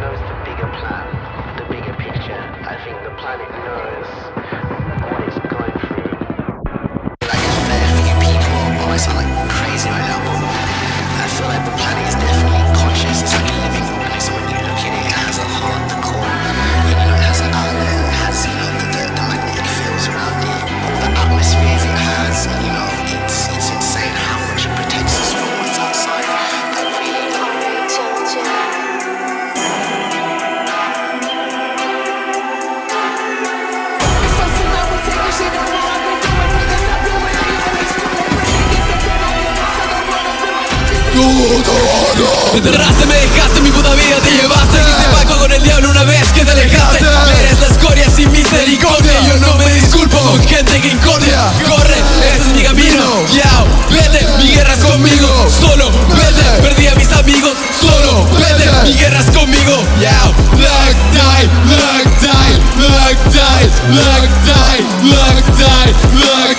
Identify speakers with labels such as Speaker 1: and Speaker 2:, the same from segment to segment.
Speaker 1: knows the bigger plan, the bigger picture. I think the planet knows
Speaker 2: Me enterraste, me dejaste, mi puta vida te llevaste. Hice pacto con el diablo una vez que te alejaste. Eres la escoria sin misericordia. Yo no me disculpo con gente que incordia. Corre, ese es mi camino. Yao, vete, mi guerra es conmigo. Solo, vete, perdí a mis amigos. Solo, vete, mi guerra es conmigo. Yao, look, die, look, die, look, die, look, die, look, die, look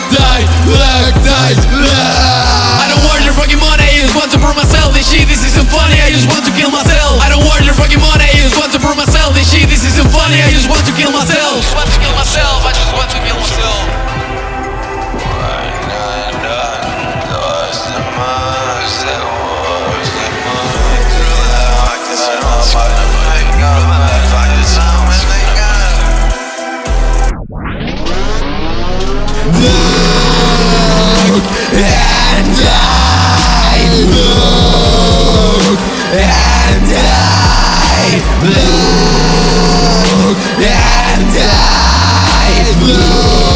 Speaker 2: I don't want your fucking money, I just want to prove myself. This shit, this isn't funny, I just want to kill myself. I don't want your fucking money, I just want to prove myself. This shit, this isn't funny, I just want to kill myself and I look and I
Speaker 3: look